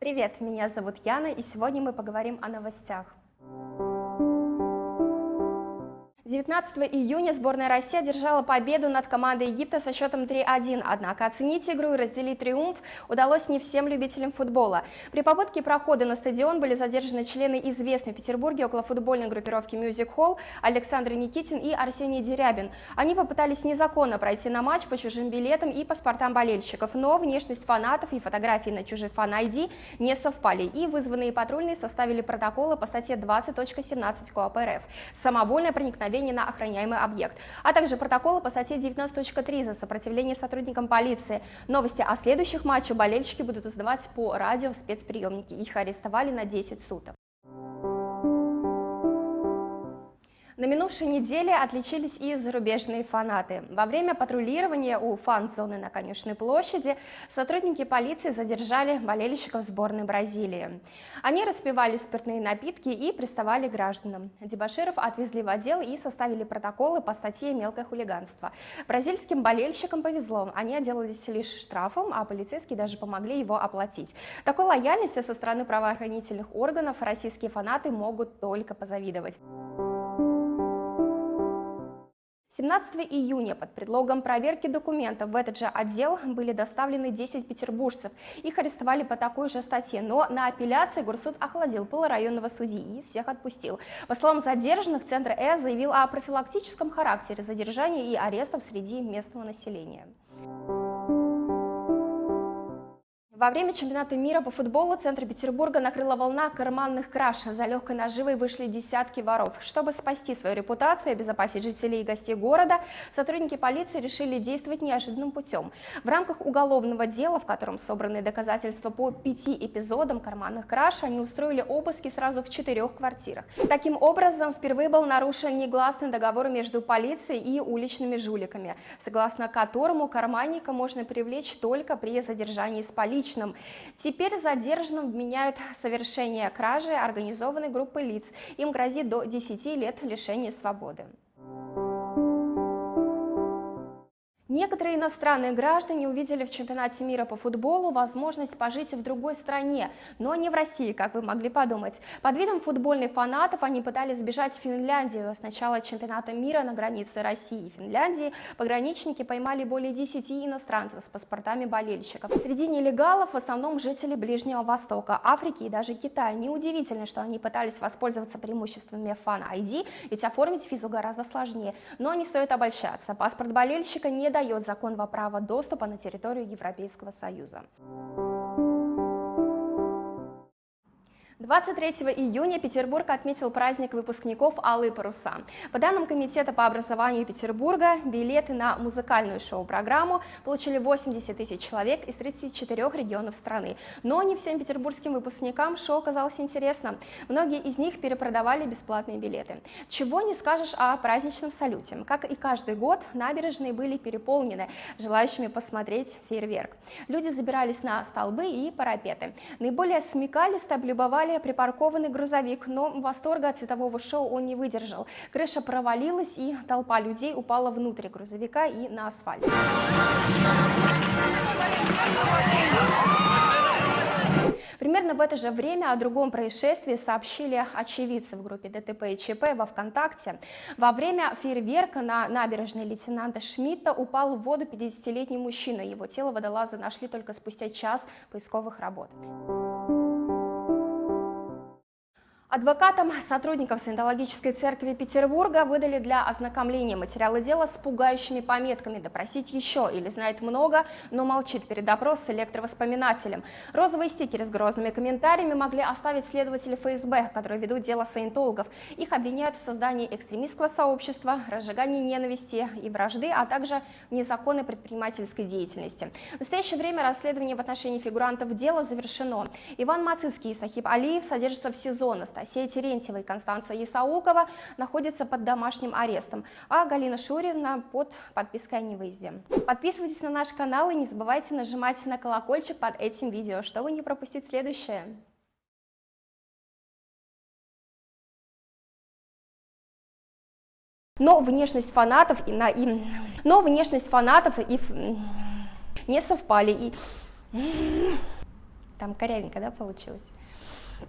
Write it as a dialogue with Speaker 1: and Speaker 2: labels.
Speaker 1: Привет, меня зовут Яна, и сегодня мы поговорим о новостях. 19 июня сборная России одержала победу над командой Египта со счетом 3-1, однако оценить игру и разделить триумф удалось не всем любителям футбола. При попытке прохода на стадион были задержаны члены известной в Петербурге околофутбольной группировки Music Hall Александр Никитин и Арсений Дерябин. Они попытались незаконно пройти на матч по чужим билетам и паспортам болельщиков, но внешность фанатов и фотографии на чужих фан-ID не совпали, и вызванные патрульные составили протоколы по статье 20.17 КОАП РФ «Самовольное проникновение нападение на охраняемый объект, а также протоколы по статье 19.3 за сопротивление сотрудникам полиции. Новости о следующих матчах болельщики будут издавать по радио в спецприемнике. Их арестовали на 10 суток. На минувшей неделе отличились и зарубежные фанаты. Во время патрулирования у фан-зоны на Конюшной площади сотрудники полиции задержали болельщиков сборной Бразилии. Они распивали спиртные напитки и приставали к гражданам. Дебаширов отвезли в отдел и составили протоколы по статье «Мелкое хулиганство». Бразильским болельщикам повезло, они отделались лишь штрафом, а полицейские даже помогли его оплатить. Такой лояльности со стороны правоохранительных органов российские фанаты могут только позавидовать. 17 июня под предлогом проверки документов в этот же отдел были доставлены 10 петербуржцев. Их арестовали по такой же статье, но на апелляции Горсуд охладил пыл районного судьи и всех отпустил. По словам задержанных, Центр Э заявил о профилактическом характере задержания и арестов среди местного населения. Во время чемпионата мира по футболу центр Петербурга накрыла волна карманных краж. За легкой наживой вышли десятки воров. Чтобы спасти свою репутацию и обезопасить жителей и гостей города, сотрудники полиции решили действовать неожиданным путем. В рамках уголовного дела, в котором собраны доказательства по пяти эпизодам карманных краж, они устроили обыски сразу в четырех квартирах. Таким образом, впервые был нарушен негласный договор между полицией и уличными жуликами, согласно которому карманника можно привлечь только при задержании с полицией личным. Теперь задержанным вменяют совершение кражи организованной группы лиц. Им грозит до 10 лет лишения свободы. Некоторые иностранные граждане увидели в чемпионате мира по футболу возможность пожить в другой стране, но не в России, как вы могли подумать. Под видом футбольных фанатов они пытались сбежать в Финляндию. С начала чемпионата мира на границе России и Финляндии пограничники поймали более 10 иностранцев с паспортами болельщиков. Среди нелегалов в основном жители Ближнего Востока, Африки и даже Китая. Неудивительно, что они пытались воспользоваться преимуществами фан-ID, ведь оформить визу гораздо сложнее. Но не стоит обольщаться. Паспорт болельщика не дает дает закон во право доступа на территорию Европейского Союза. 23 июня Петербург отметил праздник выпускников «Алые паруса». По данным Комитета по образованию Петербурга, билеты на музыкальную шоу-программу получили 80 тысяч человек из 34 регионов страны. Но не всем петербургским выпускникам шоу оказалось интересно. Многие из них перепродавали бесплатные билеты. Чего не скажешь о праздничном салюте. Как и каждый год, набережные были переполнены желающими посмотреть фейерверк. Люди забирались на столбы и парапеты. Наиболее смекалисто облюбовали припаркованный грузовик, но восторга от светового шоу он не выдержал. Крыша провалилась, и толпа людей упала внутрь грузовика и на асфальт. Примерно в это же время о другом происшествии сообщили очевидцы в группе ДТП и ЧП во ВКонтакте. Во время фейерверка на набережной лейтенанта Шмидта упал в воду 50-летний мужчина. Его тело водолазы нашли только спустя час поисковых работ. Адвокатам сотрудников Саентологической церкви Петербурга выдали для ознакомления материалы дела с пугающими пометками «Допросить еще» или «Знает много, но молчит перед допрос с электровоспоминателем». Розовые стикеры с грозными комментариями могли оставить следователи ФСБ, которые ведут дело саентологов. Их обвиняют в создании экстремистского сообщества, разжигании ненависти и вражды, а также в незаконной предпринимательской деятельности. В настоящее время расследование в отношении фигурантов дела завершено. Иван Мацицкий и Сахиб Алиев содержатся в СИЗО Анастасия Терентьева и Констанция Исаулкова находятся под домашним арестом, а Галина Шурина под подпиской о невыезде. Подписывайтесь на наш канал и не забывайте нажимать на колокольчик под этим видео, чтобы не пропустить следующее. Но внешность фанатов и на и но внешность фанатов и не совпали и Там корявенько, да, получилось?